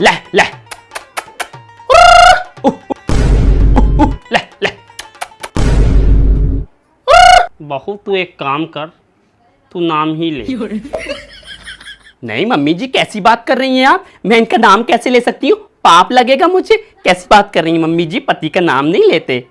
ले तू एक काम कर तू नाम ही ले। नहीं मम्मी जी कैसी बात कर रही हैं आप? मैं इनका नाम कैसे ले सकती हूँ? पाप लगेगा मुझे। कैसी बात कर रही हैं मम्मी जी? पति का नाम नहीं लेते।